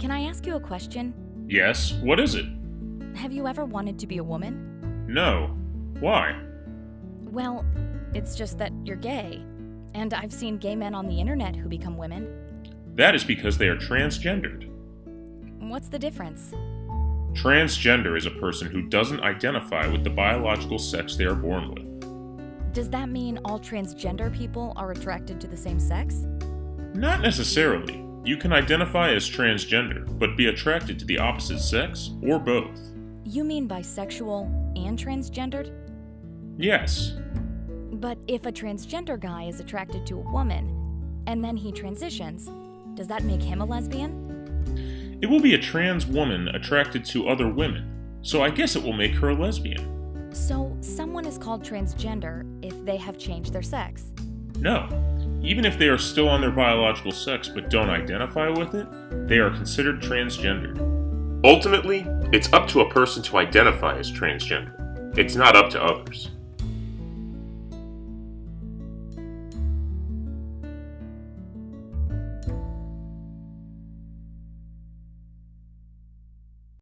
Can I ask you a question? Yes, what is it? Have you ever wanted to be a woman? No. Why? Well, it's just that you're gay. And I've seen gay men on the internet who become women. That is because they are transgendered. What's the difference? Transgender is a person who doesn't identify with the biological sex they are born with. Does that mean all transgender people are attracted to the same sex? Not necessarily. You can identify as transgender, but be attracted to the opposite sex, or both. You mean bisexual and transgendered? Yes. But if a transgender guy is attracted to a woman, and then he transitions, does that make him a lesbian? It will be a trans woman attracted to other women, so I guess it will make her a lesbian. So, someone is called transgender if they have changed their sex. No. Even if they are still on their biological sex but don't identify with it, they are considered transgendered. Ultimately, it's up to a person to identify as transgender. It's not up to others.